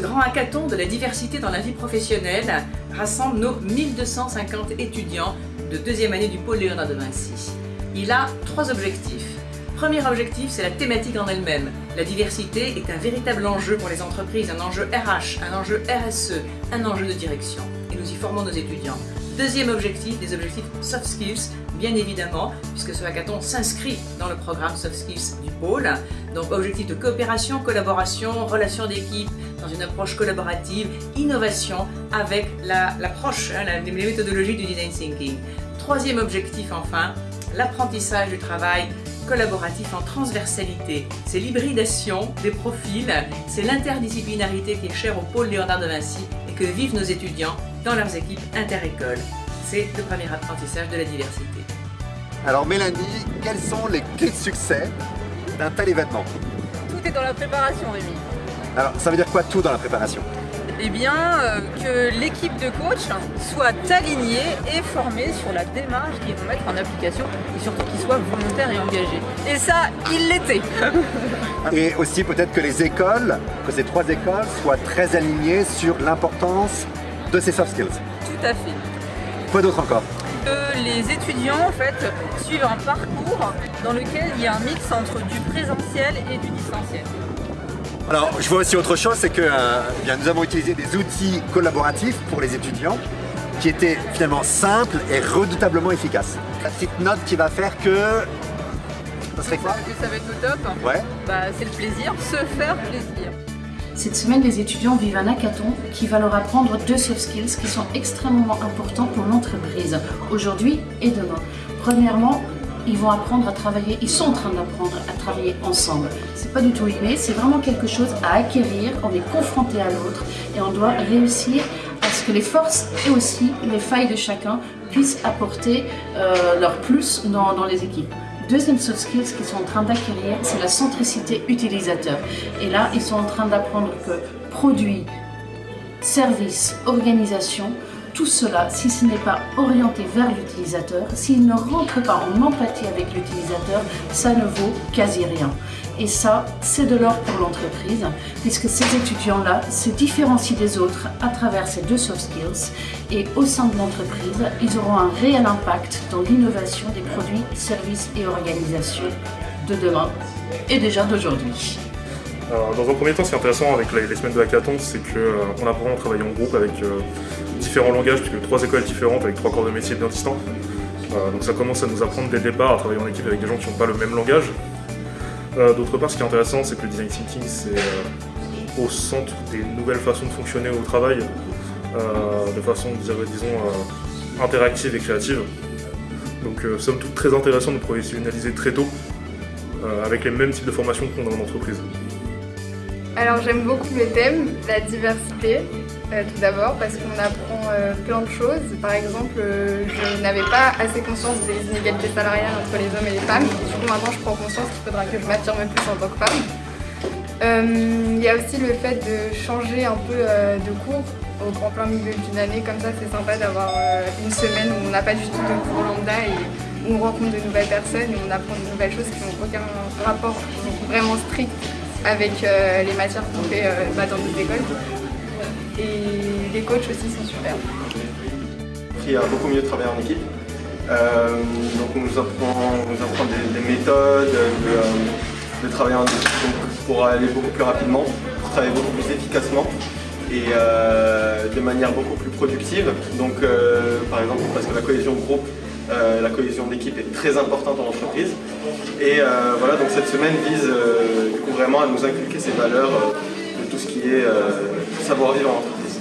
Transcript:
grand hackathon de la diversité dans la vie professionnelle rassemble nos 1250 étudiants de deuxième année du pôle Léonard de Vinci. Il a trois objectifs. Premier objectif, c'est la thématique en elle-même. La diversité est un véritable enjeu pour les entreprises, un enjeu RH, un enjeu RSE, un enjeu de direction. Et nous y formons nos étudiants. Deuxième objectif, des objectifs soft skills, bien évidemment, puisque ce hackathon s'inscrit dans le programme soft skills du pôle. Donc objectif de coopération, collaboration, relation d'équipe, dans une approche collaborative, innovation avec l'approche, hein, les méthodologies du design thinking. Troisième objectif enfin, l'apprentissage du travail collaboratif en transversalité. C'est l'hybridation des profils, c'est l'interdisciplinarité qui est chère au pôle Léonard de Vinci et que vivent nos étudiants dans leurs équipes inter-écoles. C'est le premier apprentissage de la diversité. Alors Mélanie, quelles sont les clés de succès d'un tel événement? Tout est dans la préparation Rémi. Alors ça veut dire quoi tout dans la préparation? Eh bien, euh, que l'équipe de coach soit alignée et formée sur la démarche qu'ils vont mettre en application et surtout qu'ils soient volontaires et engagés. Et ça, il l'était Et aussi peut-être que les écoles, que ces trois écoles soient très alignées sur l'importance de ces soft skills. Tout à fait. Quoi d'autre encore que les étudiants en fait suivent un parcours dans lequel il y a un mix entre du présentiel et du distanciel. Alors, je vois aussi autre chose, c'est que euh, eh nous avons utilisé des outils collaboratifs pour les étudiants qui étaient finalement simples et redoutablement efficaces. La petite note qui va faire que... Ça serait quoi Ça va être au top. Ouais. Bah, c'est le plaisir, se faire plaisir. Cette semaine, les étudiants vivent un hackathon qui va leur apprendre deux soft skills qui sont extrêmement importants pour l'entreprise, aujourd'hui et demain. Premièrement, ils vont apprendre à travailler, ils sont en train d'apprendre à travailler ensemble. C'est pas du tout inné, c'est vraiment quelque chose à acquérir, on est confronté à l'autre et on doit réussir à ce que les forces et aussi les failles de chacun puissent apporter euh, leur plus dans, dans les équipes. Deuxième soft skills qu'ils sont en train d'acquérir, c'est la centricité utilisateur. Et là, ils sont en train d'apprendre que produit, service, organisation tout cela, si ce n'est pas orienté vers l'utilisateur, s'il ne rentre pas en empathie avec l'utilisateur, ça ne vaut quasi rien. Et ça, c'est de l'or pour l'entreprise, puisque ces étudiants-là se différencient des autres à travers ces deux soft skills. Et au sein de l'entreprise, ils auront un réel impact dans l'innovation des produits, services et organisations de demain et déjà d'aujourd'hui. dans un premier temps, ce qui est intéressant avec les, semaines de hackathon, c'est qu'on euh, apprend à travailler en groupe avec euh, différents langages, puisque trois écoles différentes avec trois corps de métier bien distants. Euh, donc ça commence à nous apprendre dès le à travailler en équipe avec des gens qui n'ont pas le même langage. Euh, d'autre part, ce qui est intéressant, c'est que le design thinking, c'est euh, au centre des nouvelles façons de fonctionner au travail, de façon, disons, interactive et créative. Donc, somme toute très intéressant de professionnaliser très tôt, avec les mêmes types de formations qu'on a en entreprise. Alors j'aime beaucoup le thème, la diversité, euh, tout d'abord parce qu'on apprend euh, plein de choses. Par exemple, euh, je n'avais pas assez conscience des inégalités salariales entre les hommes et les femmes. du coup maintenant je prends conscience qu'il faudra que je m'affirme plus en tant que femme. Il y a aussi le fait de changer un peu de cours au, en plein milieu d'une année. Comme ça c'est sympa d'avoir une semaine où on n'a pas du tout de cours lambda et où on rencontre de nouvelles personnes et on apprend de nouvelles choses qui n'ont aucun rapport vraiment strict avec euh, les matières qu'on fait euh, bah, dans nos écoles. Et les coachs aussi sont super. J'ai appris à beaucoup mieux travailler en équipe. Euh, donc on nous apprend, des, méthodes de, travailler en équipe pour aller beaucoup plus rapidement, pour travailler beaucoup plus efficacement et de manière beaucoup plus productive. Donc par exemple parce que la cohésion de groupe euh, la cohésion d'équipe est très importante en entreprise. Et euh, voilà, donc cette semaine vise euh, du coup vraiment à nous inculquer ces valeurs de tout ce qui est savoir-vivre en entreprise.